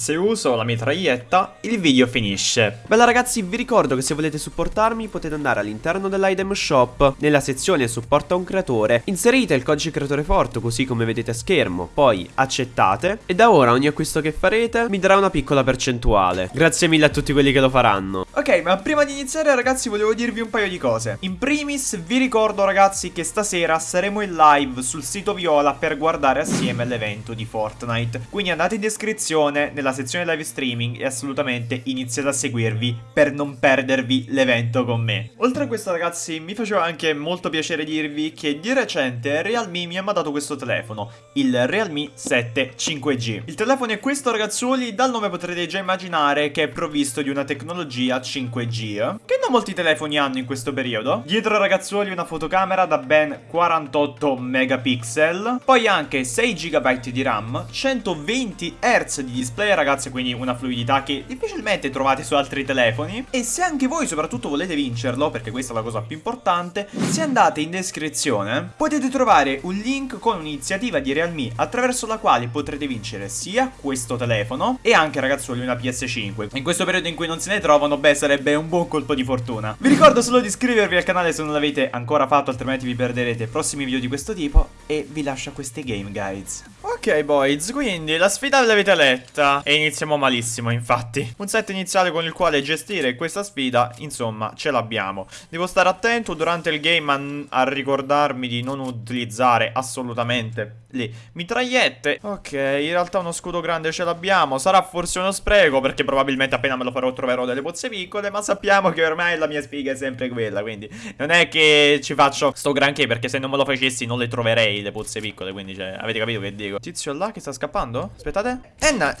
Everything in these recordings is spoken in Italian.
Se uso la mitraglietta, il video finisce. Bella ragazzi, vi ricordo che se volete supportarmi potete andare all'interno dell'item shop, nella sezione supporta un creatore, inserite il codice creatore forte così come vedete a schermo, poi accettate e da ora ogni acquisto che farete mi darà una piccola percentuale. Grazie mille a tutti quelli che lo faranno. Ok, ma prima di iniziare ragazzi volevo dirvi un paio di cose. In primis vi ricordo ragazzi che stasera saremo in live sul sito Viola per guardare assieme l'evento di Fortnite. Quindi andate in descrizione nella sezione live streaming e assolutamente iniziate a seguirvi per non perdervi l'evento con me. Oltre a questo ragazzi mi faceva anche molto piacere dirvi che di recente Realme mi ha mandato questo telefono, il Realme 7 5G. Il telefono è questo ragazzuoli, dal nome potrete già immaginare che è provvisto di una tecnologia 5G che non molti telefoni hanno in questo periodo. Dietro ragazzuoli una fotocamera da ben 48 megapixel, poi anche 6 GB di RAM, 120 Hz di display ragazzi, quindi una fluidità che difficilmente trovate su altri telefoni. E se anche voi soprattutto volete vincerlo, perché questa è la cosa più importante, se andate in descrizione potete trovare un link con un'iniziativa di Realme attraverso la quale potrete vincere sia questo telefono e anche ragazzuoli una PS5. In questo periodo in cui non se ne trovano, beh sarebbe un buon colpo di fortuna. Vi ricordo solo di iscrivervi al canale se non l'avete ancora fatto, altrimenti vi perderete prossimi video di questo tipo e vi lascio a questi game guides. Ok boys, quindi la sfida l'avete letta e iniziamo malissimo infatti. Un set iniziale con il quale gestire questa sfida, insomma, ce l'abbiamo. Devo stare attento durante il game a, a ricordarmi di non utilizzare assolutamente le mitragliette. Ok, in realtà uno scudo grande ce l'abbiamo. Sarà forse uno spreco perché probabilmente appena me lo farò troverò delle pozze piccole, ma sappiamo che ormai la mia spiga è sempre quella, quindi non è che ci faccio sto granché perché se non me lo facessi non le troverei le pozze piccole, quindi cioè, avete capito che dico? Tizio là che sta scappando? Aspettate. Enna,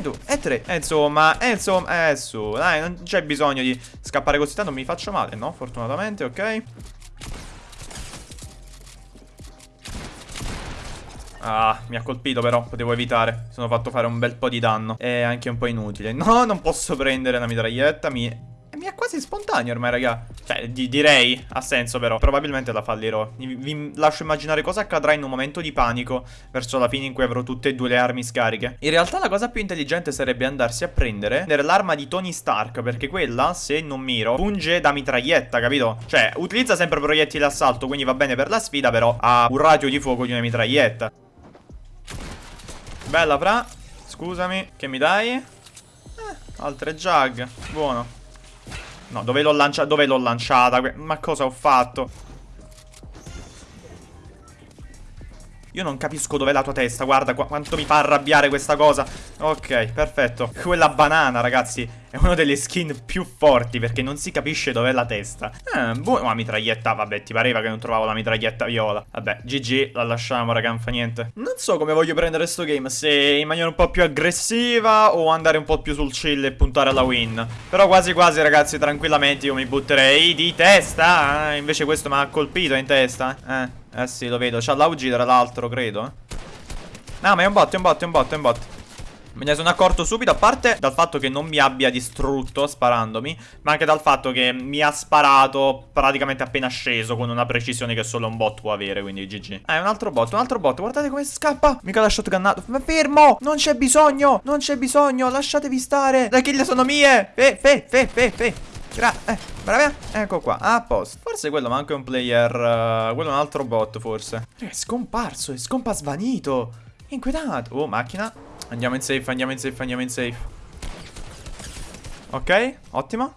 due, è tre. E insomma, e insomma, eh su, dai, non c'è bisogno di scappare così tanto, mi faccio male, no? Fortunatamente, ok. Ah, mi ha colpito però, potevo evitare Sono fatto fare un bel po' di danno È anche un po' inutile No, non posso prendere la mitraglietta Mi, eh, mi è quasi spontaneo ormai, raga. Cioè, di direi, ha senso però. Probabilmente la fallirò. Vi, lascio immaginare cosa accadrà in un momento di panico Verso la fine in cui avrò tutte e due le armi scariche. In realtà la cosa più intelligente sarebbe andarsi a prendere L'arma di Tony Stark Perché quella, se non miro, punge da mitraglietta, capito? Cioè, utilizza sempre proiettili d'assalto Quindi va bene per la sfida, però ha un raggio di fuoco di una mitraglietta. Bella fra. Scusami. Che mi dai? Eh, altre jug Buono No dove l'ho l'ho lanciata? Ma cosa ho fatto? Io non capisco dov'è la tua testa Guarda qu quanto mi fa arrabbiare questa cosa. Ok perfetto. Quella banana ragazzi È una delle skin più forti Perché non si capisce dov'è la testa Eh buona Ma mitraglietta Vabbè ti pareva che non trovavo la mitraglietta viola Vabbè GG La lasciamo raga Non fa niente Non so come voglio prendere sto game Se in maniera un po' più aggressiva O andare un po' più sul chill e puntare alla win Però quasi quasi ragazzi Tranquillamente io mi butterei di testa eh, Invece questo mi ha colpito in testa Eh eh sì, lo vedo. C'ha l'AUG tra l'altro, credo. No, ma è un bot, è un bot, è un bot, è un bot. Me ne sono accorto subito, a parte dal fatto che non mi abbia distrutto sparandomi, ma anche dal fatto che mi ha sparato praticamente appena sceso con una precisione che solo un bot può avere, quindi GG. Ah, è un altro bot, un altro bot, guardate come scappa. Mica l'ha shotgunnato. Ma fermo, non c'è bisogno, non c'è bisogno, lasciatevi stare. Le kill sono mie. Fe, fe, fe, fe, fe. Gra eh, brava. Ecco qua, a posto. Forse quello ma anche un player, uh, quello è un altro bot forse. È scomparso, è scompa svanito. Inquietato. Oh, macchina. Andiamo in safe, andiamo in safe, andiamo in safe. Ok, ottimo.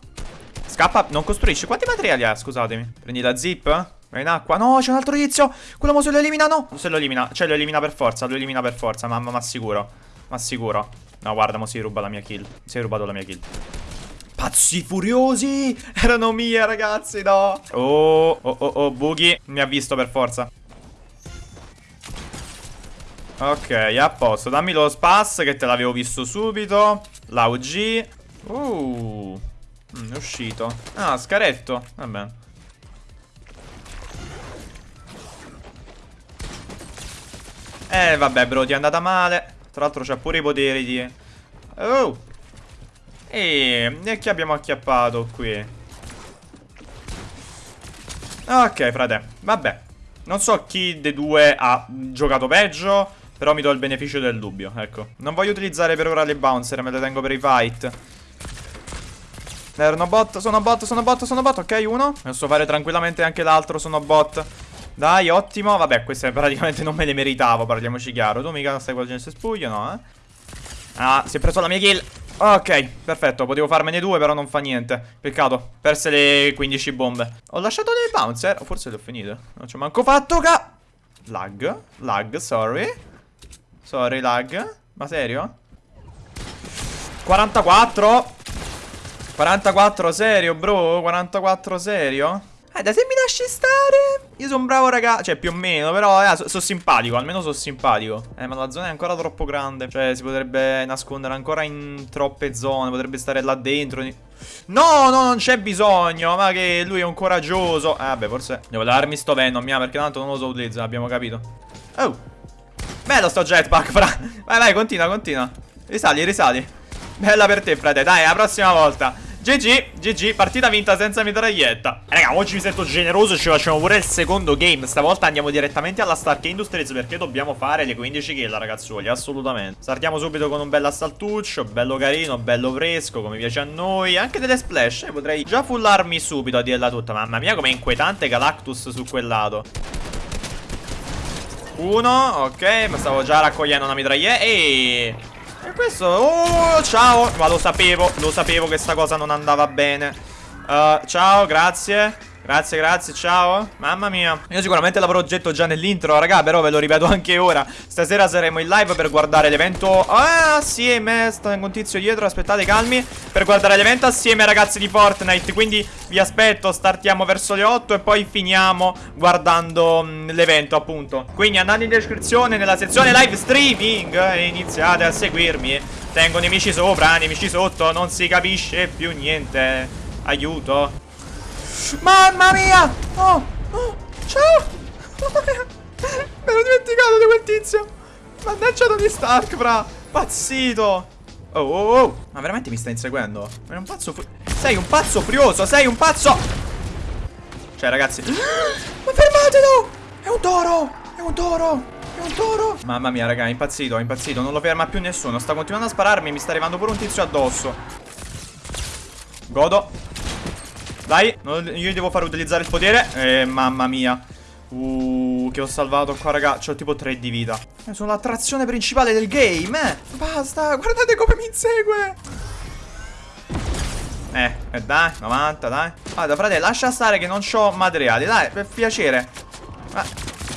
Scappa, non costruisci. Quanti materiali ha? Scusatemi. Prendi la zip. Vai in acqua. No, c'è un altro tizio. Quello mo se lo elimina, no. Se lo elimina. Cioè, lo elimina per forza. Lo elimina per forza. Mamma, ma sicuro. Ma sicuro. No, guarda, mo si ruba la mia kill. Si è rubato la mia kill. Pazzi furiosi Erano mie ragazzi no Oh oh oh oh Boogie Mi ha visto per forza Ok a posto Dammi lo spas che te l'avevo visto subito La UG Uh mm, È uscito Ah scaretto Vabbè Eh vabbè bro ti è andata male Tra l'altro c'ha pure i poteri di Oh e, e chi abbiamo acchiappato qui? Ok, frate. Vabbè. Non so chi dei due ha giocato peggio. Però mi do il beneficio del dubbio, ecco. Non voglio utilizzare per ora le bouncer, me le tengo per i fight. Erano bot, sono bot, sono bot, sono bot. Ok, uno. Posso fare tranquillamente anche l'altro, sono bot. Dai, ottimo. Vabbè, queste praticamente non me le meritavo, parliamoci chiaro. Tu mica stai qua gente spuglio, no, eh? Ah, si è preso la mia kill. Ok, perfetto, potevo farmene due, però non fa niente. Peccato, perse le 15 bombe. Ho lasciato le bouncer, forse le ho finite. Non ci ho manco fatto, ca... Lag, lag, sorry. Sorry, lag. Ma serio? 44 44 serio, bro? 44 serio? Eh, da se mi lasci stare. Io sono bravo ragazzo Cioè, più o meno Però, eh, sono so simpatico Almeno sono simpatico. Eh, ma la zona è ancora troppo grande. Cioè, si potrebbe nascondere ancora in troppe zone. Potrebbe stare là dentro. No, no, non c'è bisogno. Ma che lui è un coraggioso. Eh, vabbè, forse Devo darmi sto Venom, mia Perché tanto non lo so utilizzare Abbiamo capito. Oh Bello sto jetpack, fra. Vai, vai, continua, continua. Risali, risali. Bella per te, frate. Dai, la prossima volta. GG, GG, partita vinta senza mitraglietta. Raga, oggi mi sento generoso Ci facciamo pure il secondo game. Stavolta andiamo direttamente alla Stark Industries Perché dobbiamo fare le 15 kill, ragazzuoli Assolutamente. Startiamo subito con un bel assaltuccio Bello carino, bello fresco Come piace a noi. Anche delle splash eh, Potrei già fullarmi subito a dirla tutta. Mamma mia, com'è inquietante Galactus su quel lato Uno, ok Ma stavo già raccogliendo una mitraglietta E... E questo... Oh, ciao! Ma lo sapevo, lo sapevo che sta cosa non andava bene. Uh, ciao, grazie. Grazie, grazie, ciao. Mamma mia. Io sicuramente l'avrò oggetto già nell'intro, raga Però ve lo ripeto anche ora. Stasera saremo in live per guardare l'evento Ah, assieme. Sta un tizio dietro, aspettate, calmi. Per guardare l'evento assieme, ragazzi, di Fortnite. Quindi vi aspetto, startiamo verso le 8 E poi finiamo guardando mm, l'evento, appunto. Quindi andate in descrizione nella sezione live streaming E iniziate a seguirmi. Tengo nemici sopra, nemici sotto Non si capisce più niente Aiuto Mamma mia! Oh! oh ciao! Me l'ho dimenticato di quel tizio! Mannaggia Tony Stark, fra! Pazzito! Oh, oh, oh! Ma veramente mi stai inseguendo? È un pazzo Sei un pazzo furioso! Sei un pazzo! Cioè, ragazzi... Ma fermatelo! È un toro! È un toro! È un toro! Mamma mia, raga, è impazzito, è impazzito. Non lo ferma più nessuno. Sta continuando a spararmi. Mi sta arrivando pure un tizio addosso. Godo. Dai, io devo far utilizzare il potere. Eh, mamma mia. Uh, che ho salvato qua, raga. C'ho tipo 3 di vita. Eh, sono l'attrazione principale del game, eh. Basta, guardate come mi insegue. Eh, eh, dai, 90, dai. Guarda, frate, lascia stare che non ho materiali. Dai, per piacere. Ah,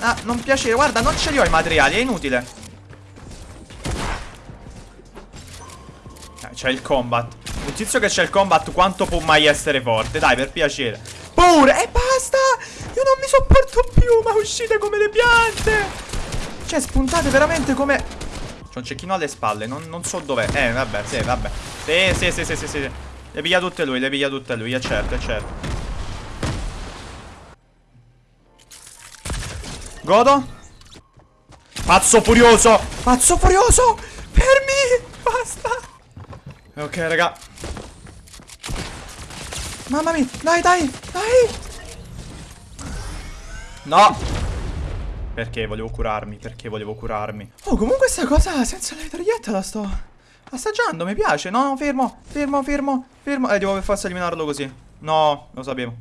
ah, non piacere. Guarda, non ce li ho i materiali, è inutile. Eh, c'è il combat. Un tizio che c'è il combat quanto può mai essere forte? Dai, per piacere. Pure! E basta! Io non mi sopporto più, ma uscite come le piante! Cioè, spuntate veramente come... C'è un cecchino alle spalle, non, non so dov'è. Eh, vabbè, sì, vabbè. Sì, sì, sì, sì, sì, sì. Le piglia tutte lui, le piglia tutte lui, è certo, è certo. Godo. Pazzo furioso! Pazzo furioso! Fermi! Basta! Ok, raga. Mamma mia, dai, dai, dai. No. Perché volevo curarmi, perché volevo curarmi. Oh, comunque questa cosa senza la mitraglietta la sto assaggiando, mi piace. No, no, fermo, fermo, fermo, fermo. Eh, devo per forza eliminarlo così. No, lo sapevo.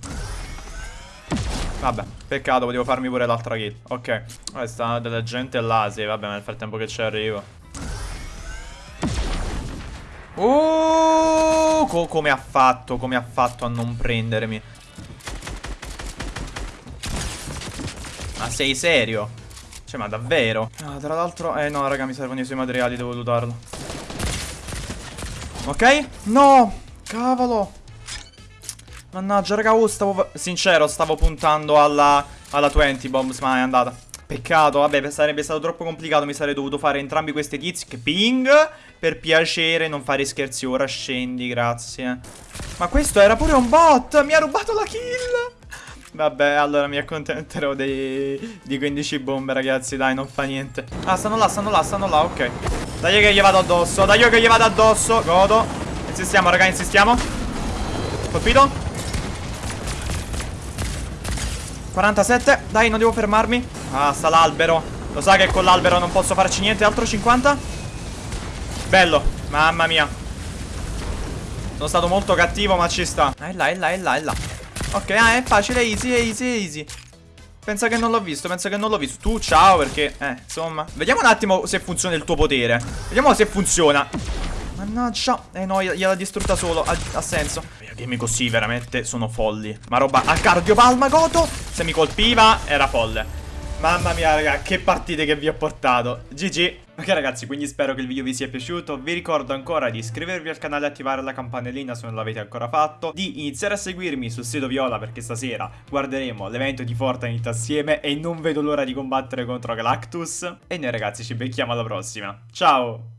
Vabbè, peccato, volevo farmi pure l'altra kill. Ok. Questa della gente là, sì, vabbè, nel frattempo che ci arrivo. Oh, co come ha fatto, come ha fatto a non prendermi. Ma sei serio? Cioè, ma davvero? Ah, tra l'altro... Eh, no, raga, mi servono i suoi materiali, devo lutarlo. Ok? No! Cavolo! Mannaggia, raga, oh, stavo... Sincero, stavo puntando alla... Alla 20 bombs, ma è andata. Peccato, vabbè, sarebbe stato troppo complicato, mi sarei dovuto fare entrambi questi tizi ping, per piacere, non fare scherzi ora, scendi, grazie. Ma questo era pure un bot, mi ha rubato la kill. Vabbè, allora mi accontenterò dei, di 15 bombe, ragazzi, dai, non fa niente. Ah, stanno là, stanno là, stanno là, ok. Dai che gli vado addosso, dai che gli vado addosso, godo. Insistiamo, raga, insistiamo. Colpito. 47 Dai non devo fermarmi Ah sta l'albero. Lo sa che con l'albero non posso farci niente? Altro 50 Bello. Mamma mia. Sono stato molto cattivo ma ci sta. È là, è là, è là, è là. Ok, ah, è facile, easy, easy, easy. Pensa che non l'ho visto, pensa che non l'ho visto. Tu ciao perché, eh, insomma. Vediamo un attimo se funziona il tuo potere. Vediamo se funziona. Mannaggia Eh no, gliel'ha distrutta solo. Ha, ha senso. I game così veramente sono folli. Ma roba a cardiopalma Goto Se mi colpiva era folle Mamma mia raga, che partite che vi ho portato. GG Ok ragazzi, quindi spero che il video vi sia piaciuto. Vi ricordo ancora di iscrivervi al canale e attivare la campanellina se non l'avete ancora fatto. Di iniziare a seguirmi sul sito Viola perché stasera guarderemo l'evento di Fortnite assieme E non vedo l'ora di combattere contro Galactus. E noi ragazzi ci becchiamo alla prossima. Ciao